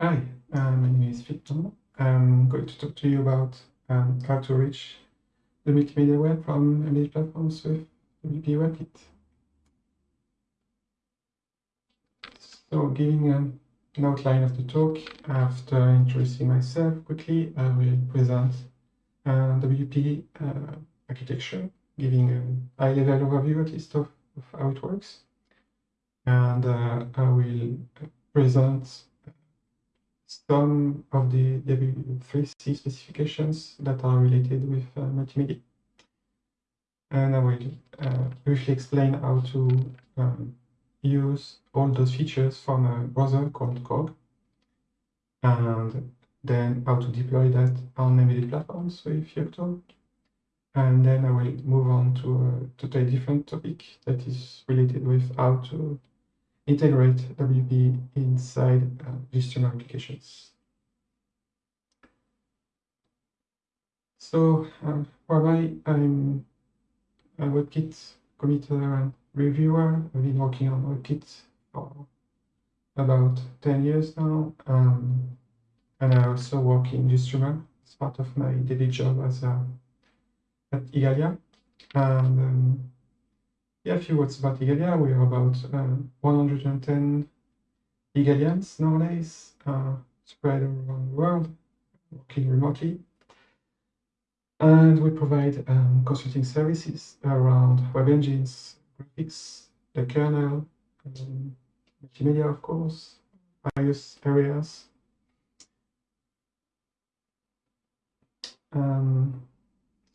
Hi, uh, my name is Victor. I'm going to talk to you about um, how to reach the multimedia web from embedded platforms with WPE WebKit. So giving um, an outline of the talk, after introducing myself quickly, I will present uh, WPE uh, architecture, giving a high-level overview at least of, of, how it works. And uh, I will present some of the W3C specifications that are related with uh, multimedia. And I will uh, briefly explain how to um, use all those features from a browser called Cog, and then how to deploy that on embedded platforms with Yocto. And then I will move on to a totally different topic that is related with how to integrate WPE inside uh, applications. So uh, whereby I'm a WebKit committer and reviewer, I've been working on WebKit for about 10 years now. Um, and I also work in GStreamer as part of my daily job as a, at Igalia. And um, yeah, a few words about Igalia. We are about uh, 110 Igalians nowadays, uh, spread around the world, working remotely. And we provide um, consulting services around web engines, graphics, the kernel, um, multimedia, of course, various areas. Um,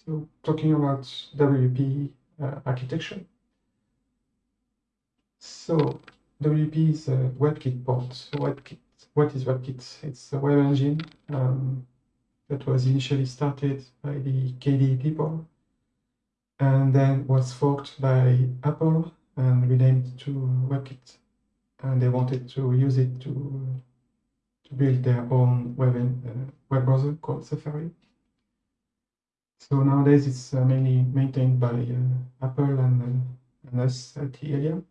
so talking about WPE uh, architecture, so WPE is a WebKit port. So WebKit, what is WebKit? It's a web engine um, that was initially started by the KDE people and then was forked by Apple and renamed to WebKit. And they wanted to use it to, to build their own web, uh, web browser called Safari. So nowadays it's uh, mainly maintained by uh, Apple and, uh, and us at Igalia.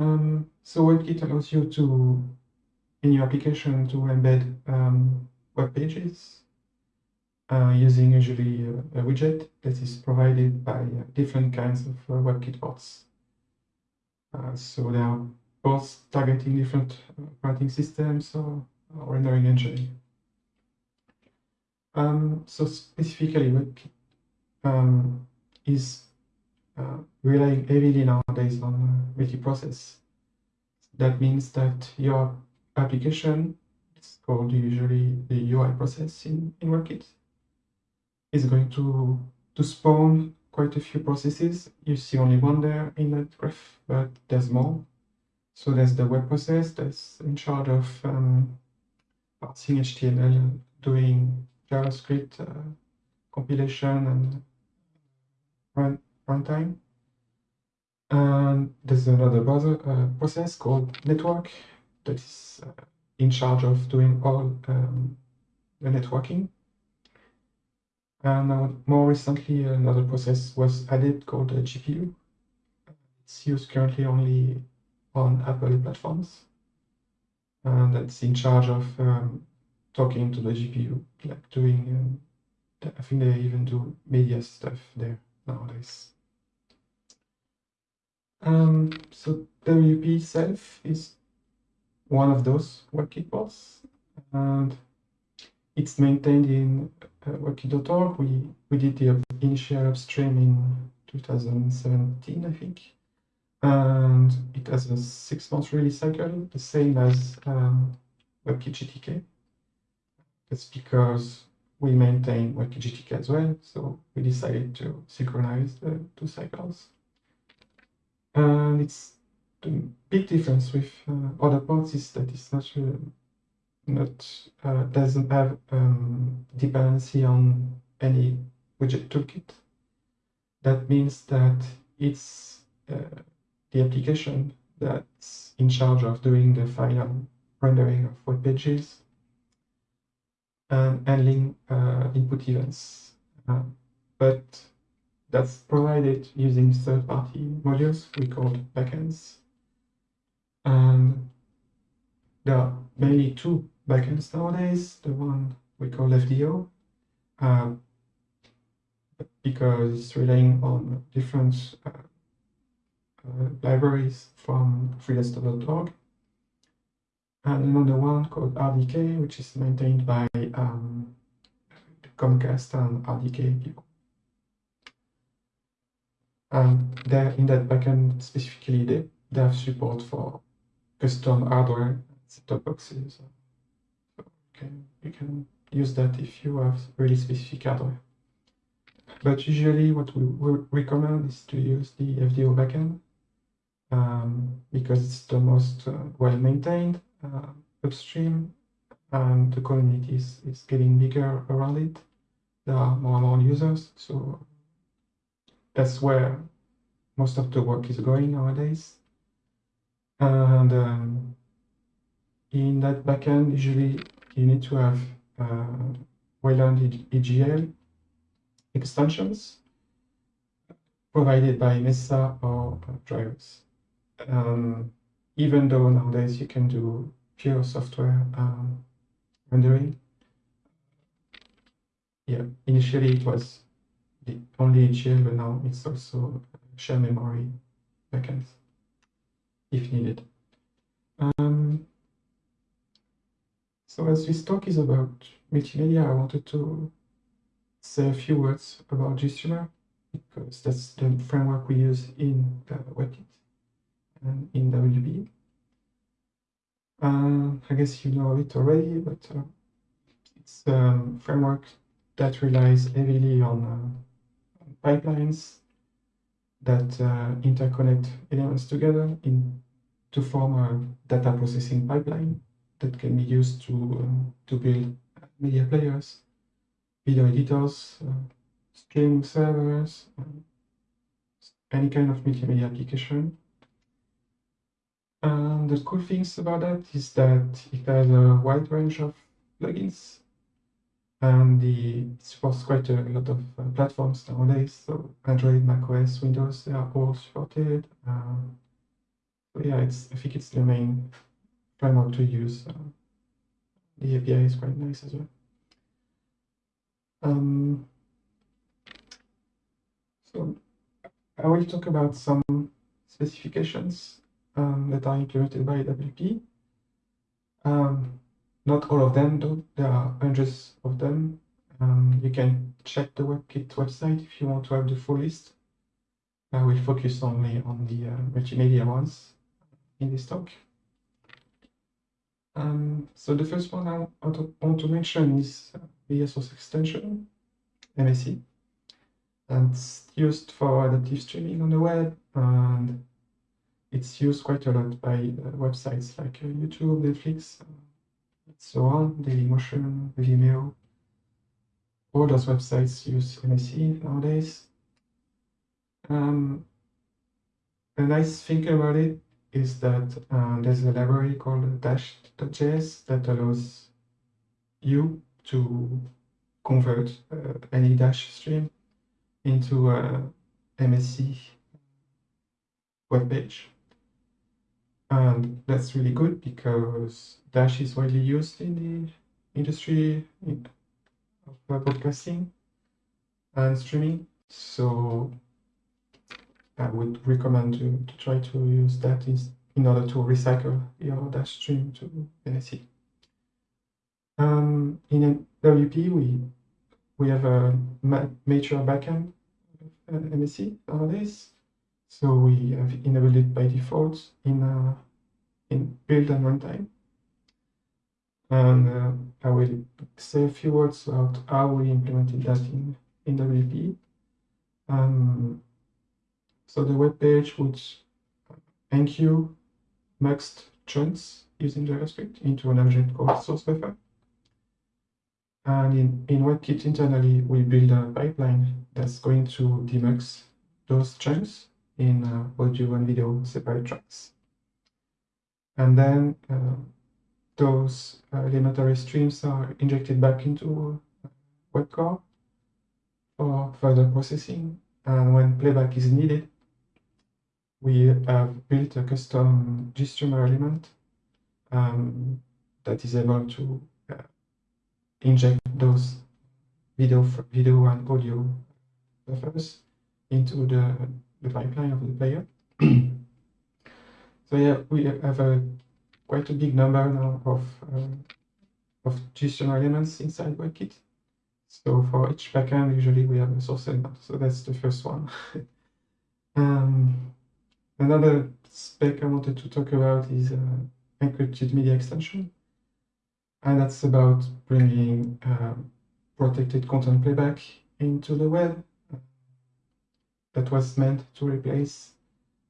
Um, so WebKit allows you to, in your application, to embed um, web pages uh, using usually a, a, widget that is provided by uh, different kinds of uh, WebKit ports. Uh, so there are ports targeting different operating systems or, or rendering engine. Um, so specifically, WebKit um, is uh, relying heavily nowadays on multiprocess. That means that your application, it's called usually the UI process in, in WebKit, is going to, to spawn quite a few processes. You see only one there in that graph, but there's more. So there's the web process that's in charge of um, parsing HTML, doing JavaScript uh, compilation and run runtime. And there's another uh, process called network that is uh, in charge of doing all um, the networking. And now, more recently, another process was added called a GPU. It's used currently only on Apple platforms. And that's in charge of um, talking to the GPU, like doing, um, I think they even do media stuff there nowadays. Um, so WPE self is one of those ports, and it's maintained in uh, WebKit.org. We, we did the initial upstream in 2017, I think. And it has a six-month release cycle, the same as um, WebKit GTK. That's because we maintain WebKit GTK as well, so we decided to synchronize the two cycles. And it's the big difference with uh, other ports is that it's not uh, not uh, doesn't have um, dependency on any widget toolkit. That means that it's uh, the application that's in charge of doing the final rendering of web pages and handling uh, input events. Uh, but that's provided using third-party modules we call backends. And there are mainly two backends nowadays. The one we call FDO, uh, because it's relying on different uh, uh, libraries from freedesktop.org. And another one called RDK, which is maintained by um, Comcast and RDK people. And there in that backend specifically, they, they have support for custom hardware set-top boxes. So you can, you can use that if you have really specific hardware. But usually what we, we recommend is to use the FDO backend um, because it's the most uh, well maintained uh, upstream and the community is, is getting bigger around it. There are more and more users, so that's where most of the work is going nowadays. And um, in that backend, usually you need to have uh, Wayland EGL extensions provided by Mesa or drivers. Um, even though nowadays you can do pure software um, rendering. Yeah, initially it was the only EGL, but now it's also share memory backends if needed. Um, so as this talk is about multimedia, I wanted to say a few words about GStreamer because that's the framework we use in the WebKit and in WPE. Uh, I guess you know it already, but uh, it's a framework that relies heavily on uh, pipelines that uh, interconnect elements together in to form a data processing pipeline that can be used to um, to build media players, video editors, uh, streaming servers, um, any kind of multimedia application. And the cool things about that is that it has a wide range of plugins and the, it supports quite a lot of uh, platforms nowadays. So Android, macOS, Windows, they are all supported. Um, so yeah, it's I think it's the main framework to use. Uh, the API is quite nice as well. Um, so I will talk about some specifications um, that are implemented by WPE. Um, not all of them, though. There are hundreds of them. Um, you can check the WebKit website if you want to have the full list. I will focus only on the uh, multimedia ones in this talk. Um, so the first one I want to mention is the extension, MSE. And it's used for adaptive streaming on the web, and it's used quite a lot by uh, websites like uh, YouTube, Netflix, so on, Dailymotion, Vimeo. All those websites use MSE nowadays. Um, a nice thing about it is that uh, there's a library called dash.js that allows you to convert uh, any dash stream into a MSE web page. And that's really good because Dash is widely used in the industry of broadcasting and streaming. So I would recommend to, to try to use that in, in order to recycle your Dash stream to MSE. Um, in WPE, we we have a ma major backend uh, MSE nowadays, so we have enabled it by default in uh, in build and runtime. And uh, I will say a few words about how we implemented that in in WPE. Um, so the web page would enqueue muxed chunks using JavaScript into an object called source buffer. And in, in WebKit internally, we build a pipeline that's going to demux those chunks in uh, audio and video separate tracks. And then uh, those uh, elementary streams are injected back into WebCore for further processing. And when playback is needed, we have built a custom GStreamer element um, that is able to uh, inject those video, video and audio buffers into the, the pipeline of the player. so yeah, we have a quite a big number now of um, of JSON elements inside WebKit. So for each backend, usually we have a source element. So that's the first one. um, another spec I wanted to talk about is uh, encrypted media extension. And that's about bringing um, protected content playback into the web. That was meant to replace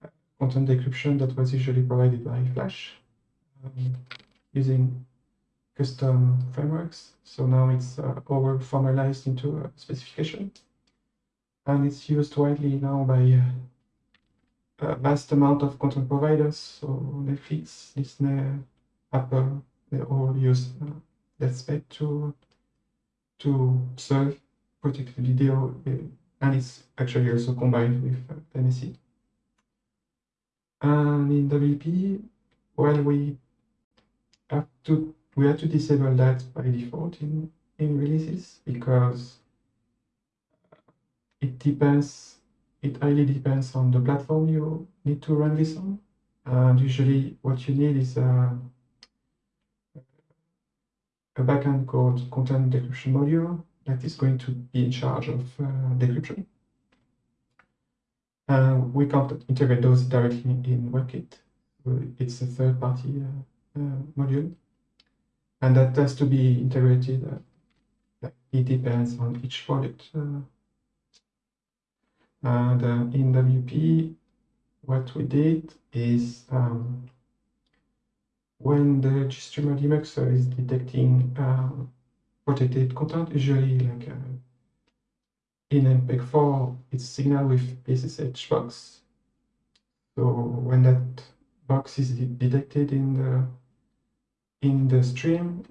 uh, content decryption that was usually provided by Flash um, using custom frameworks. So now it's uh, over formalized into a specification. And it's used widely now by uh, a vast amount of content providers. So Netflix, Disney, Apple, they all use uh, that spec to, to serve protected video. Uh, and it's actually also combined with uh, MSE. And in WPE, well, we have to we have to disable that by default in, in releases because it depends, it highly depends on the platform you need to run this on. And usually what you need is a, a backend called content decryption module that is going to be in charge of uh, decryption. Uh, we can't integrate those directly in WebKit. It's a third-party uh, uh module and that has to be integrated. Uh, it depends on each product. Uh, and in WPE, what we did is um, when the GStreamer debugger is detecting um, protected content, usually like uh, in MPEG-4, it's signaled with PSSH box. So when that box is detected in the in the stream,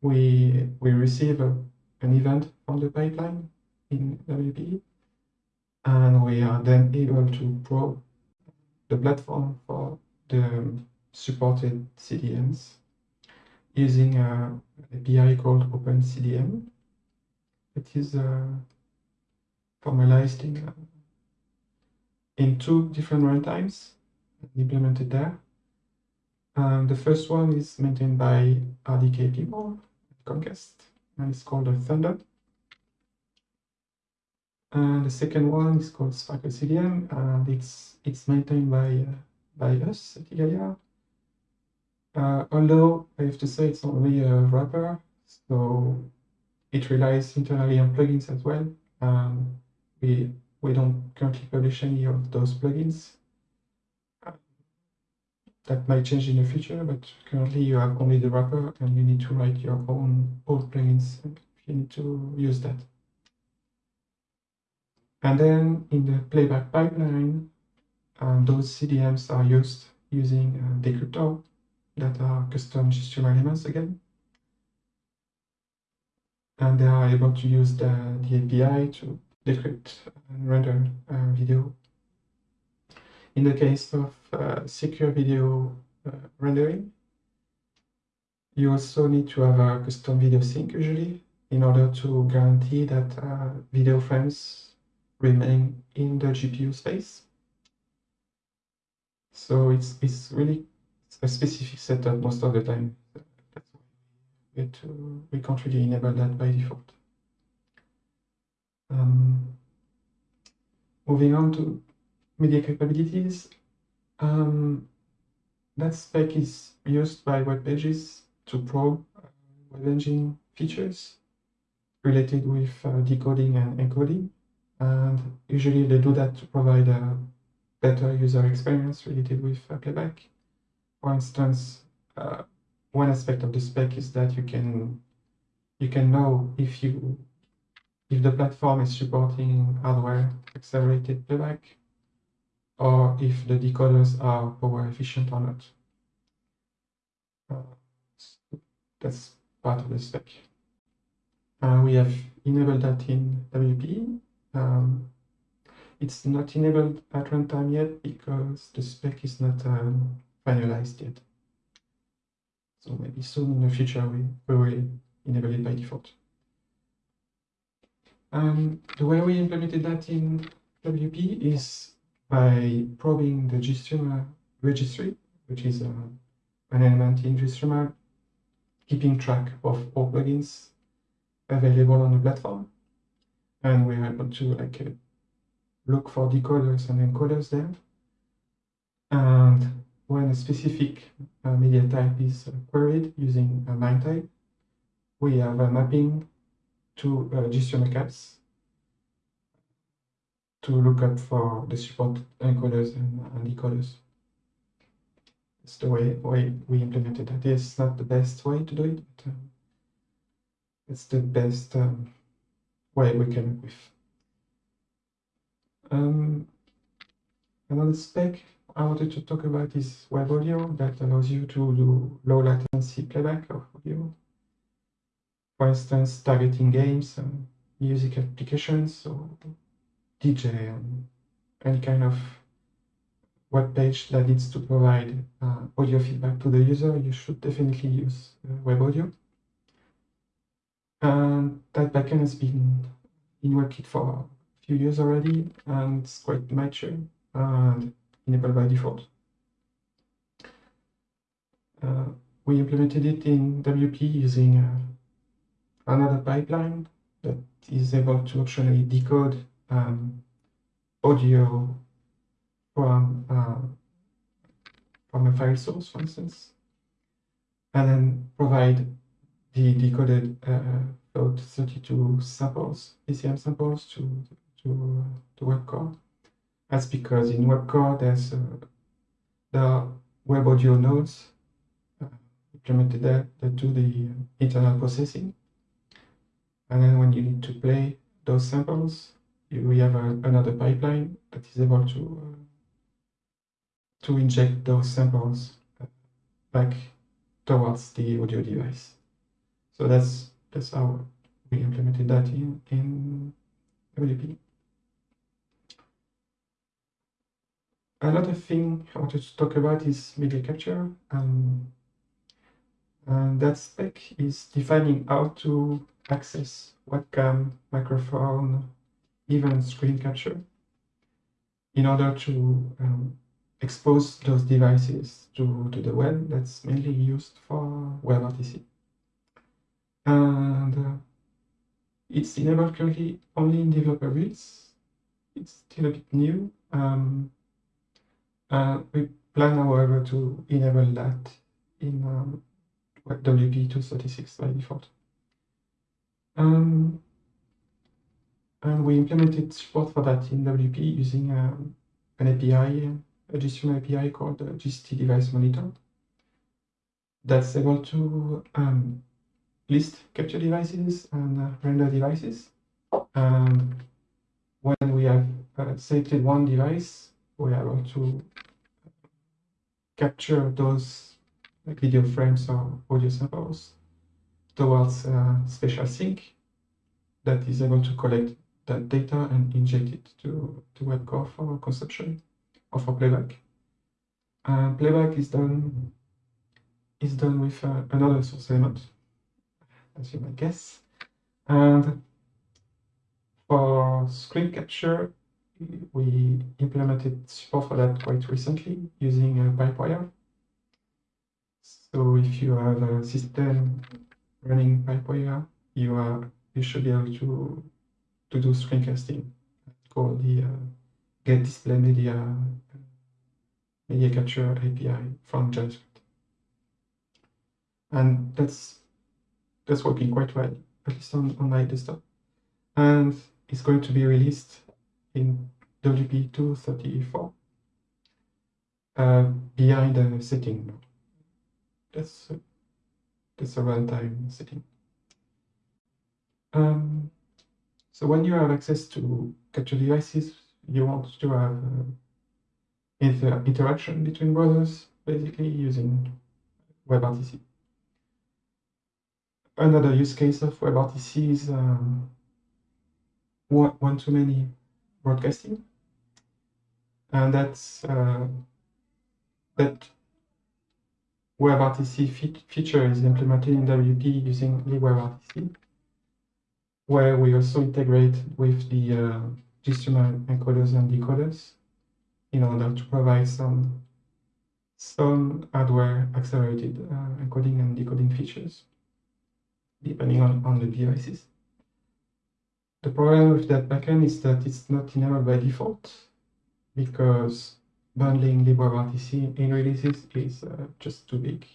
we, we receive a, an event from the pipeline in WPE, and we are then able to probe the platform for the supported CDMs using a API called OpenCDM. It is uh, formalized in, uh, in two different runtimes implemented there. Um, the first one is maintained by RDK people at Comcast, and it's called a Thunder. And the second one is called Sparkle CDM, and it's it's maintained by uh, by us at Igalia. Uh, although I have to say it's only a wrapper, so it relies internally on plugins as well. Um, we we don't currently publish any of those plugins that might change in the future, but currently you have only the wrapper and you need to write your own old plugins if you need to use that. And then in the playback pipeline, uh, those CDMs are used using uh, Decryptor that are custom GStreamer elements again. And they are able to use the, the API to decrypt and render uh, video in the case of uh, secure video uh, rendering, you also need to have a custom video sync usually in order to guarantee that uh, video frames remain in the GPU space. So it's, it's really a specific setup most of the time. We, to, we can't really enable that by default. Um, moving on to media capabilities. Um, that spec is used by web pages to probe uh, web engine features related with uh, decoding and encoding. And usually they do that to provide a better user experience related with uh, playback. For instance, uh, one aspect of the spec is that you can you can know if you if the platform is supporting hardware accelerated playback or if the decoders are power efficient or not. Uh, that's part of the spec. Uh, we have enabled that in WPE. Um, it's not enabled at runtime yet because the spec is not um, finalized yet. So maybe soon in the future we, we will enable it by default. And the way we implemented that in WPE is by probing the GStreamer registry, which is uh, an element in GStreamer, keeping track of all plugins available on the platform. And we're able to like uh, look for decoders and encoders there. And when a specific uh, media type is queried using a MIME type, we have a mapping to uh, GStreamer caps to look up for the support encoders and, and decoders. It's the way, way we implemented it. It's not the best way to do it, but um, it's the best um, way we came up with. Um, another spec I wanted to talk about is web audio that allows you to do low latency playback of audio. For instance, targeting games and music applications or DJ and any kind of web page that needs to provide uh, audio feedback to the user, you should definitely use uh, web audio. And that backend has been in WebKit for a few years already, and it's quite mature and enabled by default. Uh, we implemented it in WPE using uh, another pipeline that is able to optionally decode um, audio from uh, from a file source, for instance, and then provide the decoded uh, 32 samples, PCM samples to to uh, to WebCore. That's because in WebCore there's uh, the web audio nodes uh, implemented there that do the internal processing, and then when you need to play those samples, we have a, another pipeline that is able to uh, to inject those samples uh, back towards the audio device. So that's that's how we implemented that in in WPE. Another thing I wanted to talk about is media capture. Um, and that spec is defining how to access webcam, microphone, even screen capture in order to um, expose those devices to, to the web that's mainly used for WebRTC. And uh, it's enabled currently only in developer builds. It's still a bit new. Um, uh, we plan, however, to enable that in um, WP236 by default. Um, and we implemented support for that in WPE using um, an API, a GStreamer API called the GST Device Monitor. That's able to um, list capture devices and uh, render devices. And when we have uh, selected one device, we are able to capture those video frames or audio samples towards a special sink that is able to collect that data and inject it to, to WebCore for consumption or for playback. Uh, playback is done is done with uh, another source element, as you might guess. And for screen capture, we implemented support for that quite recently using a Pipewire. So if you have a system running Pipewire, you are you should be able to to do screencasting called the uh, get display media media capture API from JavaScript. And that's that's working quite well, at least on, on my desktop. And it's going to be released in WP234 uh, behind the setting. That's that's a runtime setting. Um, so when you have access to capture devices, you want to have uh, inter interaction between browsers, basically using WebRTC. Another use case of WebRTC is um, one-to-many broadcasting, and that's uh, that WebRTC fe feature is implemented in WPE using libWebRTC, where we also integrate with the uh, GStreamer encoders and decoders in order to provide some some hardware accelerated uh, encoding and decoding features, depending on, on the devices. The problem with that backend is that it's not enabled by default, because bundling libWebRTC in releases is uh, just too big.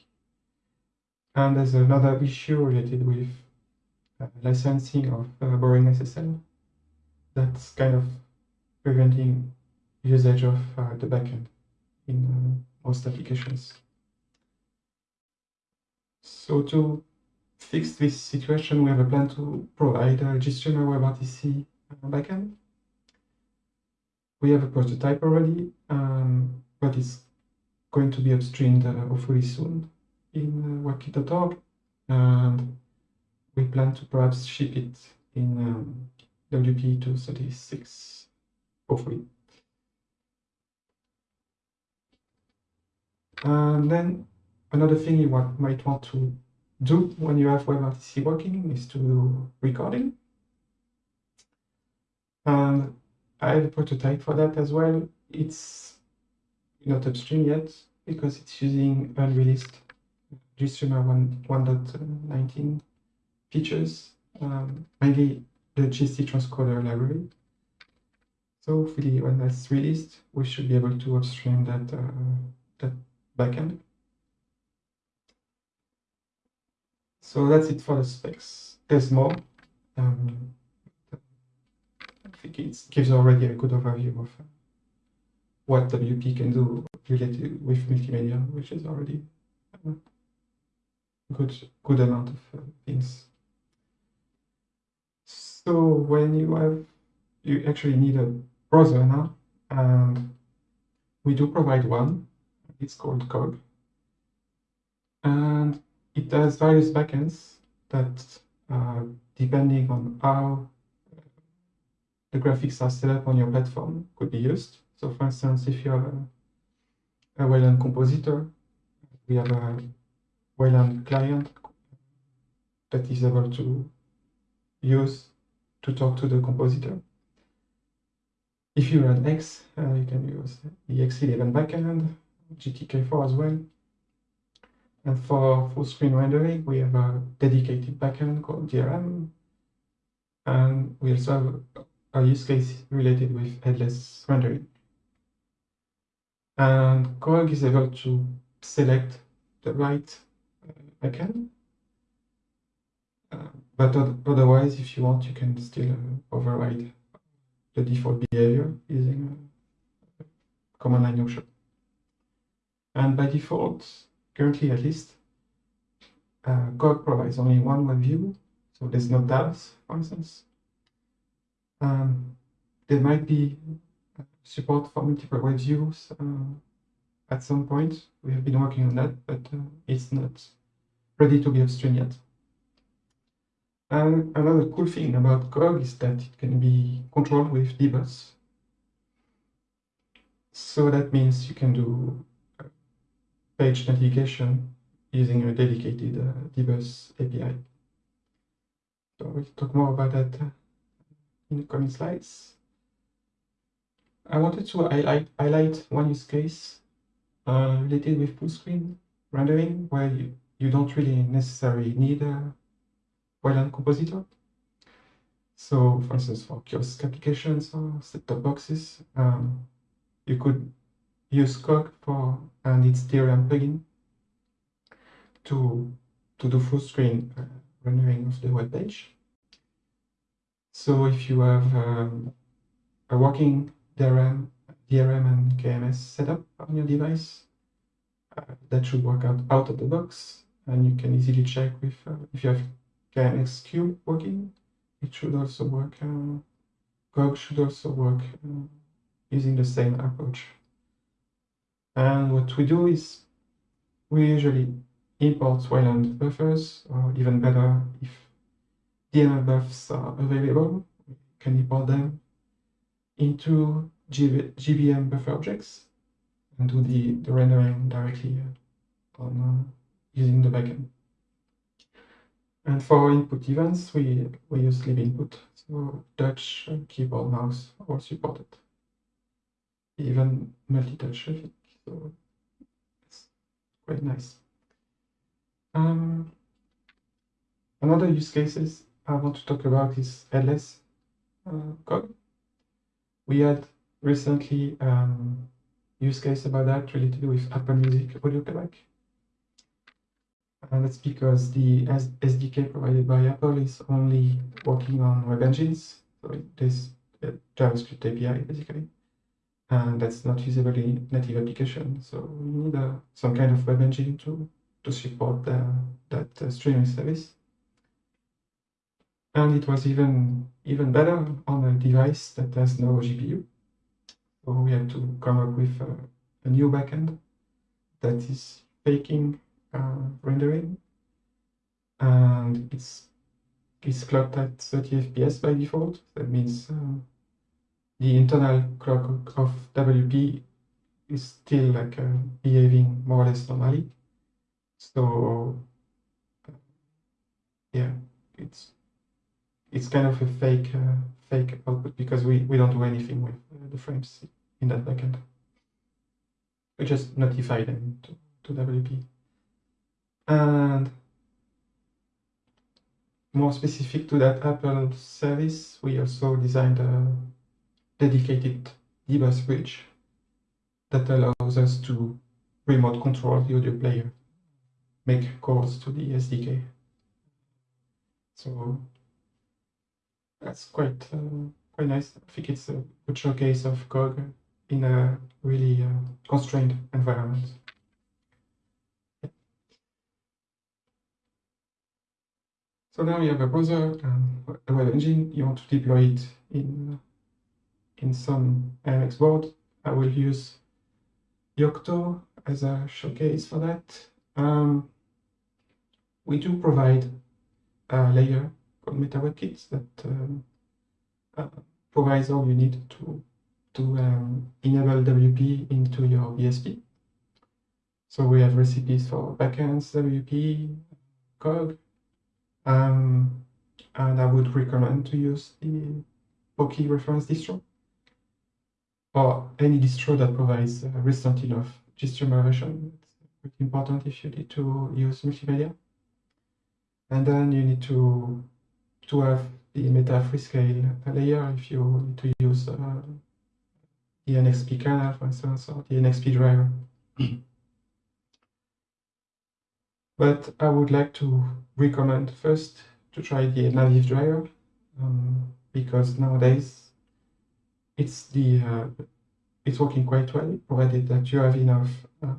And there's another issue related with uh, licensing of uh, Boring SSL that's kind of preventing usage of uh, the backend in uh, most applications. So to fix this situation, we have a plan to provide a GStreamer WebRTC uh, backend. We have a prototype already, um, but it's going to be upstreamed uh, hopefully soon in uh, WebKit.org, and we plan to perhaps ship it in um, WPE 236, hopefully. And then another thing you might want to do when you have WebRTC working is to do recording. And I have a prototype for that as well. It's not upstream yet because it's using unreleased GStreamer 1.19 features, um, mainly the GST transcoder library. So hopefully when that's released, we should be able to upstream that, uh, that backend. So that's it for the specs. There's more. Um, think it gives already a good overview of what WPE can do related with multimedia, which is already a good, good amount of uh, things. So when you have, you actually need a browser now, and we do provide one. It's called Cog. And it has various backends that, uh, depending on how the graphics are set up on your platform could be used. So for instance, if you have a, a Wayland compositor, we have a Wayland client that is able to use to talk to the compositor. If you run X, uh, you can use the X11 backend, GTK4 as well. And for full screen rendering, we have a dedicated backend called DRM. And we also have a use case related with headless rendering. And Cog is able to select the right uh, backend. Uh, but otherwise, if you want, you can still uh, override the default behavior using a command line notion. And by default, currently at least, uh, Cog provides only one web view, so there's no tabs, for instance. Um, there might be support for multiple web views uh, at some point. We have been working on that, but uh, it's not ready to be upstream yet. And another cool thing about Cog is that it can be controlled with dbus. So that means you can do page navigation using a dedicated uh, dbus API. So we'll talk more about that uh, in the coming slides. I wanted to highlight, highlight one use case uh, related with full screen rendering where you, you don't really necessarily need a Wayland compositor. So for instance, for kiosk applications or set-top boxes, um, you could use Cog for and its DRM plugin to, to do full screen uh, rendering of the web page. So if you have um, a working DRM, DRM and KMS setup on your device, uh, that should work out out of the box. And you can easily check with uh, if you have KMS cube working, it should also work. Uh, should also work uh, using the same approach. And what we do is we usually import Wayland buffers, or even better, if DMA-BUFs are available. We can import them into GBM buffer objects and do the, the rendering directly on, uh, using the backend. And for input events, we, we use libinput. So touch, keyboard, mouse, all supported. Even multi-touch traffic. So it's quite nice. Um, another use cases I want to talk about is headless uh, code. We had recently um, use case about that related with Apple Music audio playback. And that's because the SDK provided by Apple is only working on web engines. So this JavaScript API basically. And that's not usable in native application. So we need uh, some kind of web engine to, to support the, that uh, streaming service. And it was even even better on a device that has no GPU. So we had to come up with a, a new backend that is faking uh, rendering, and it's it's clocked at 30 FPS by default. That means um, the internal clock of WPE is still like uh, behaving more or less normally. So yeah, it's it's kind of a fake uh, fake output because we we don't do anything with uh, the frames in that backend. We just notify them to, to WPE. And more specific to that Apple service, we also designed a dedicated dbus bridge that allows us to remote control the audio player, make calls to the SDK. So that's quite uh, quite nice. I think it's a good showcase of Cog in a really uh, constrained environment. So now you have a browser and a web engine. You want to deploy it in in some i.MX board. I will use Yocto as a showcase for that. Um, we do provide a layer called MetaWebKit that um, uh, provides all you need to to um, enable WPE into your BSP. So we have recipes for backends, WPE, Cog, um, and I would recommend to use the Poky reference distro or any distro that provides a recent enough GStreamer version. It's important if you need to use multimedia. And then you need to to have the meta freescale layer if you need to use uh, the NXP kernel, for instance, or the NXP driver. but I would like to recommend first to try the Etnaviv driver um, because nowadays it's the uh, it's working quite well, provided that you have enough uh,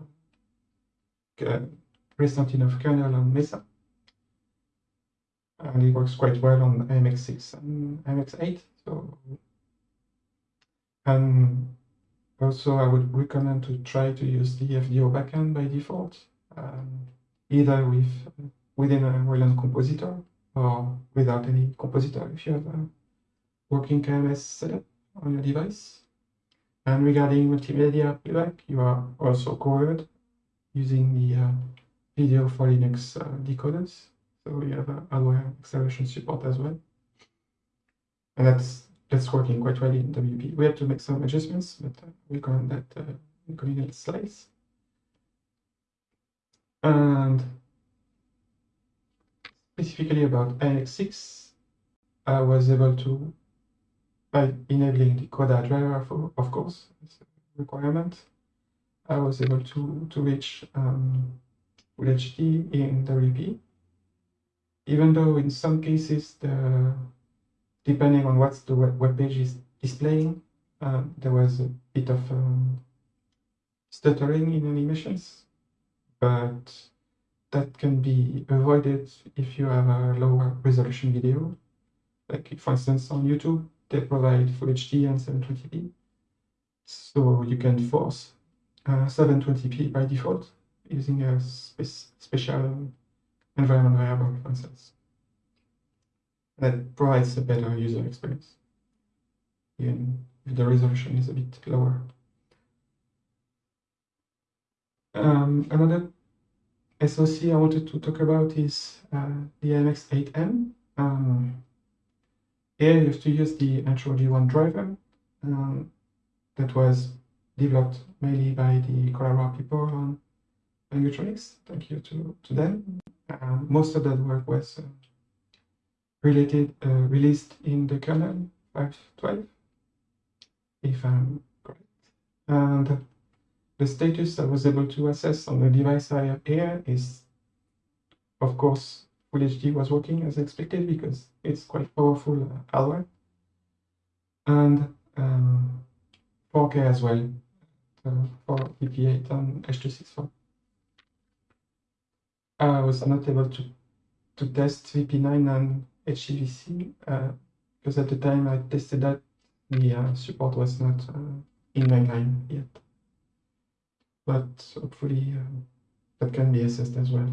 recent enough kernel on Mesa. And it works quite well on i.MX6 and i.MX8. So, and also, I would recommend to try to use the FDO backend by default, um, either with within a Wayland compositor or without any compositor if you have a working KMS setup on your device. And regarding multimedia playback, you are also covered using the uh, video for Linux uh, decoders. So you have a hardware acceleration support as well. And that's that's working quite well in WPE. We had to make some adjustments, but uh, we'll comment that uh, in coming slides. And specifically about i.MX6, I was able to, by enabling the Coda driver, for, of course, requirement, I was able to, to reach um, Full HD in WPE, even though in some cases the depending on what the web page is displaying, uh, there was a bit of um, stuttering in animations, but that can be avoided if you have a lower resolution video. Like for instance on YouTube, they provide Full HD and 720p. So you can force uh, 720p by default using a spe special environment variable, for instance that provides a better user experience, even if the resolution is a bit lower. Um, another SoC I wanted to talk about is uh, the MX8M. Um, here you have to use the Hantro G1 driver um, that was developed mainly by the Collabora people on Pengutronix. Thank you to, to them. Uh, most of that work was uh, related, uh, released in the kernel 5.12, if I'm correct. And the status I was able to assess on the device I have here is, of course, Full HD was working as expected because it's quite powerful uh, hardware. And um, 4K as well uh, for VP8 and H264. I was not able to, to test VP9 and HEVC uh, because at the time I tested that the uh, support was not uh, in mainline yet. But hopefully uh, that can be assessed as well.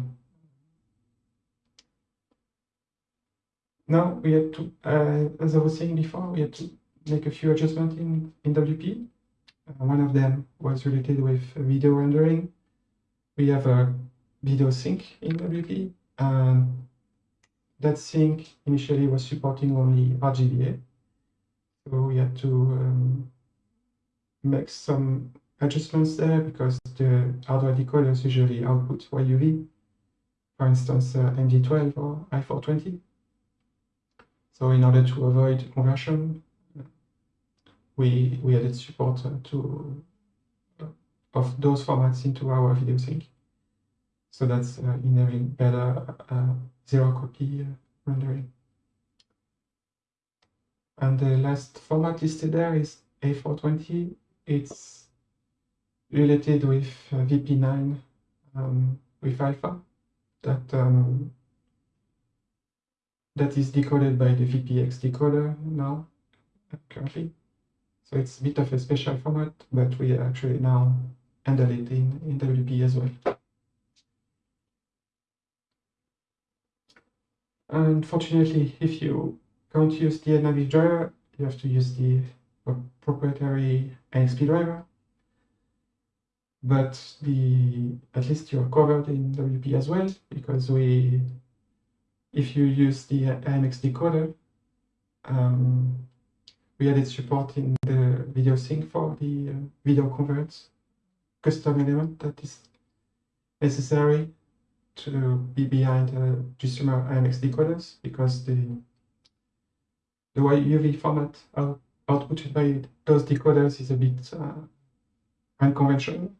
Now we had to, uh, as I was saying before, we had to make a few adjustments in, in WPE. Uh, one of them was related with video rendering. We have a video sink in WPE, and that sink initially was supporting only RGBA. So we had to um, make some adjustments there because the hardware decoders usually output YUV, for instance, uh, NV12 or I420. So in order to avoid conversion, we, we added support uh, to uh, of those formats into our video sink. So that's uh, enabling better zero copy rendering. And the last format listed there is A420. It's related with uh, VP9 um, with alpha that um, that is decoded by the VPX decoder now currently. So it's a bit of a special format, but we actually now handle it in, in WPE as well. Unfortunately, if you can't use the Etnaviv driver, you have to use the proprietary NXP driver. But the at least you're covered in WPE as well, because we, if you use the i.MX decoder, um, we added support in the video sink for the uh, video converts. Custom element that is necessary to be behind uh, GStreamer i.MX decoders because the the UV format out, outputted by those decoders is a bit uh, unconventional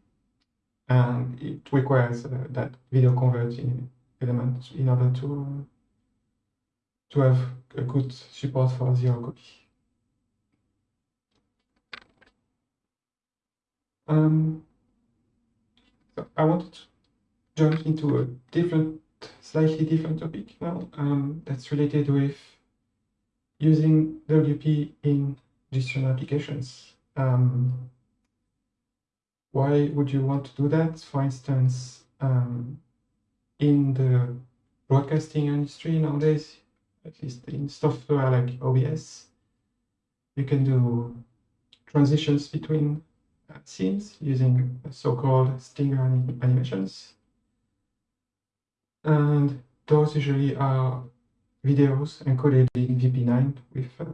and it requires uh, that video converting element in order to to have a good support for zero copy. Um, so I wanted to jump into a different, slightly different topic now um, that's related with using WPE in GStreamer applications. Um, why would you want to do that? For instance, um, in the broadcasting industry nowadays, at least in software like OBS, you can do transitions between scenes using so-called stinger animations. And those usually are videos encoded in VP9 with uh,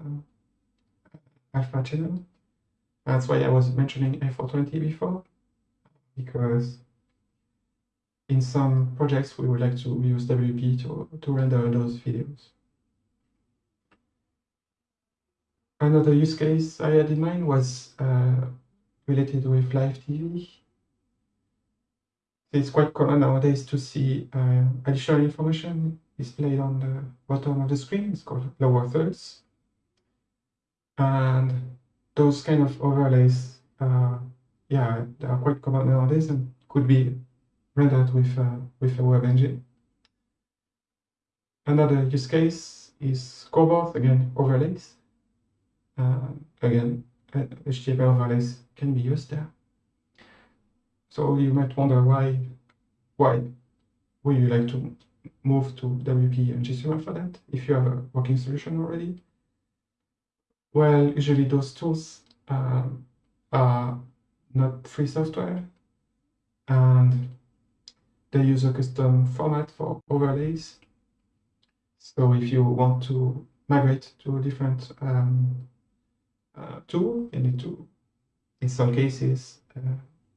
alpha channel. That's why I was mentioning A420 before, because in some projects we would like to use WPE to, to render those videos. Another use case I had in mind was uh, related with live TV. It's quite common nowadays to see uh, additional information displayed on the bottom of the screen. It's called lower thirds. And those kind of overlays, uh, yeah, they are quite common nowadays and could be rendered with, uh, with a web engine. Another use case is scoreboard, again, overlays. Uh, again, HTML overlays can be used there. So you might wonder why, why would you like to move to WPE and GStreamer for that if you have a working solution already? Well, usually those tools um, are not free software and they use a custom format for overlays. So if you want to migrate to different um, uh, tool, you need to, in some cases, uh,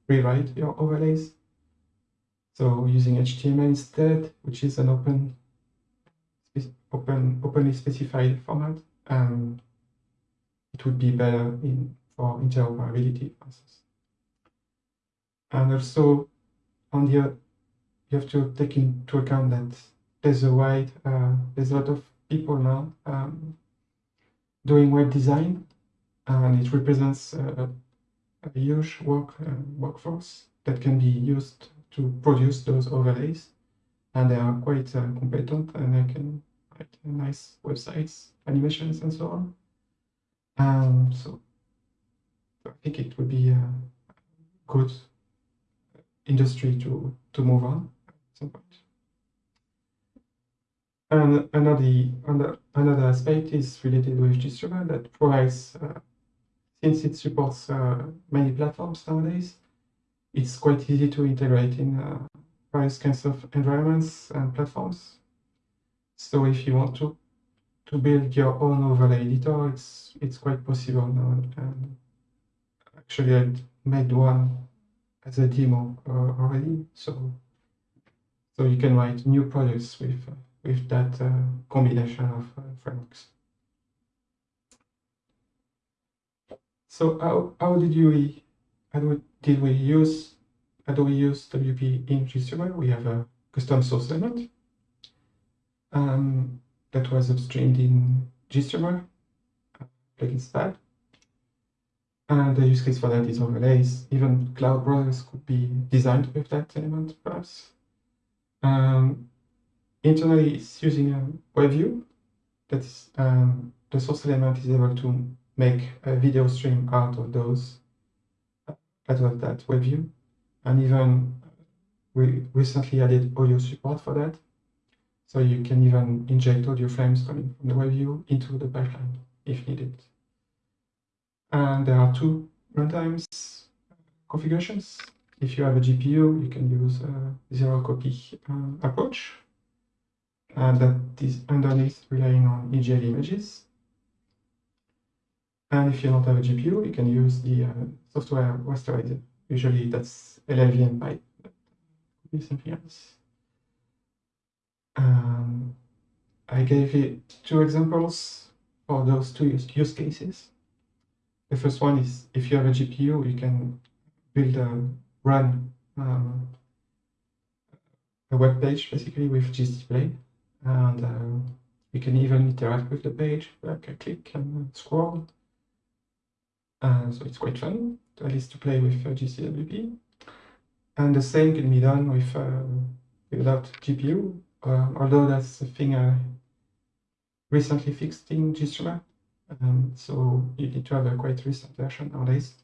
rewrite your overlays. So using HTML instead, which is an open, open, openly specified format, um, it would be better in for interoperability, for instance. And also, on the you have to take into account that there's a wide, uh, there's a lot of people now um, doing web design, and it represents a, huge work uh, workforce that can be used to produce those overlays, and they are quite uh, competent and they can write nice websites, animations, and so on. Um, so I think it would be a good industry to to move on at some point. And another another aspect is related with GStreamer that provides, uh, since it supports uh, many platforms nowadays, it's quite easy to integrate in uh, various kinds of environments and platforms. So if you want to to build your own overlay editor, it's it's quite possible now. And actually, I made one as a demo uh, already, so so you can write new projects with with that uh, combination of uh, frameworks. So how how did you how did we use how do we use WPE in GStreamer? We have a custom source element. Um, that was upstreamed in GStreamer, plugins bad. And the use case for that is overlays. Even cloud browsers could be designed with that element, perhaps. Um, internally, it's using a web view. That is, um, the source element is able to make a video stream out of those, uh, out of that web view. And even uh, we recently added audio support for that. So you can even inject audio frames coming from the web view into the pipeline if needed. And there are two runtimes uh, configurations. If you have a GPU, you can use a zero copy uh, approach. And that is underneath relying on EGL images. And if you don't have a GPU, you can use the uh, software rasterizer. Usually that's LLVM could be something else. Um, I gave you two examples for those two use, use cases. The first one is if you have a GPU, you can build a run um, a web page basically with GSDisplay, and uh, you can even interact with the page, like a click and scroll. Uh, so it's quite fun, at least to play with uh, GstWPE. And the same can be done with uh, without GPU uh, although that's a thing I recently fixed in GStreamer. Um, so you need to have a quite recent version nowadays.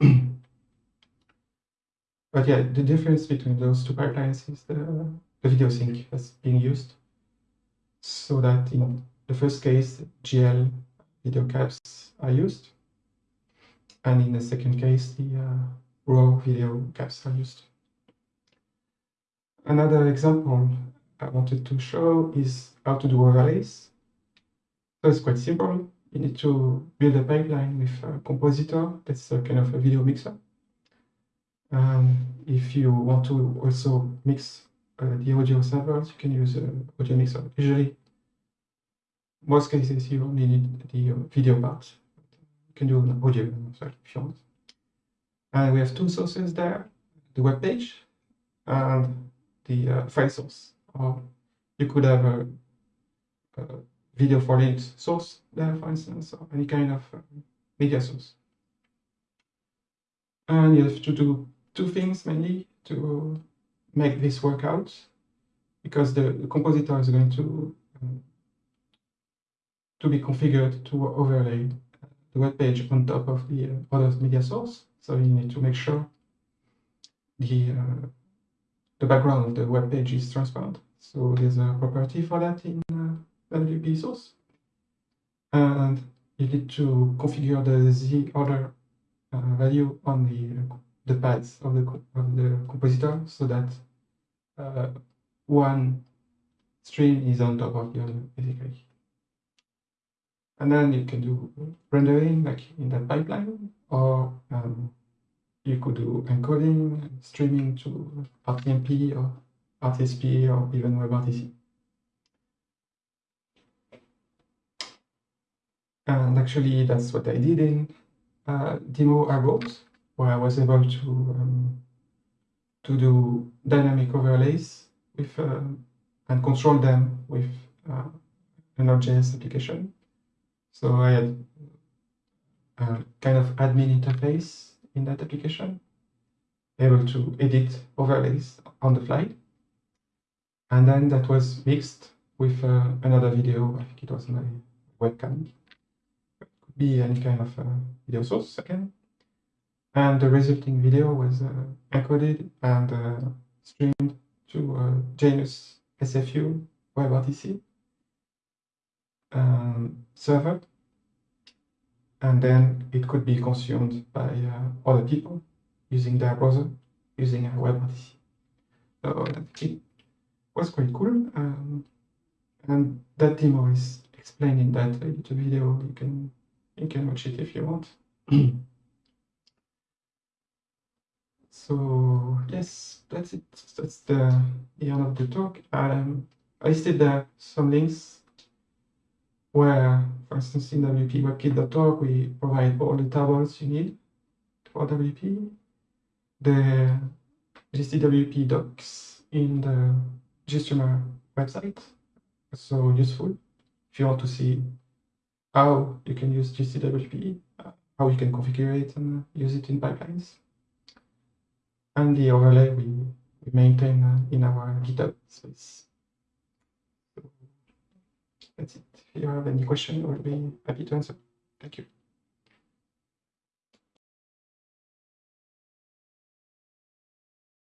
but yeah, the difference between those two pipelines is the, the video sink that's being used. So that in the first case, GL video caps are used. And in the second case, the uh, raw video caps are used. Another example I wanted to show is how to do overlays. So it's quite simple. You need to build a pipeline with a compositor. That's a kind of a video mixer. Um, if you want to also mix uh, the audio samples, you can use an audio mixer. Usually, most cases, you only need the video part. Can do an audio if you want. And we have two sources there, the web page and the uh, file source or you could have a, a video for Linux source there, for instance, or any kind of uh, media source. And you have to do two things mainly to make this work out, because the, the compositor is going to um, to be configured to overlay the web page on top of the uh, other media source. So you need to make sure the uh, the background of the web page is transparent. So there's a property for that in uh, WPE source. And you need to configure the Z order uh, value on the the pads of the of the compositor so that uh, one stream is on top of the other, basically. And then you can do rendering like in that pipeline, or um, you could do encoding, streaming to RTMP or RTSP or even WebRTC. And actually, that's what I did in uh, demo Arbot, where I was able to um, to do dynamic overlays with uh, and control them with uh, an Node.js application. So I had a kind of admin interface in that application, able to edit overlays on the fly. And then that was mixed with uh, another video, I think it was my webcam. It could be any kind of uh, video source again. And the resulting video was uh, encoded and uh, streamed to uh, Janus SFU WebRTC um, server and then it could be consumed by uh, other people using their browser, using a web WebRTC. So that was quite cool. Um, and that demo is explained in that little video. You can you can watch it if you want. so yes, that's it. That's the, the end of the talk. Um, I listed there some links where, for instance, in WPE WebKit.org, we provide all the tables you need for WPE, the GstWPE docs in the GStreamer website, so useful if you want to see how you can use GstWPE, how you can configure it and use it in pipelines. And the overlay we, we maintain in our GitHub space. That's it. If you have any question, I will be happy to answer. Thank you.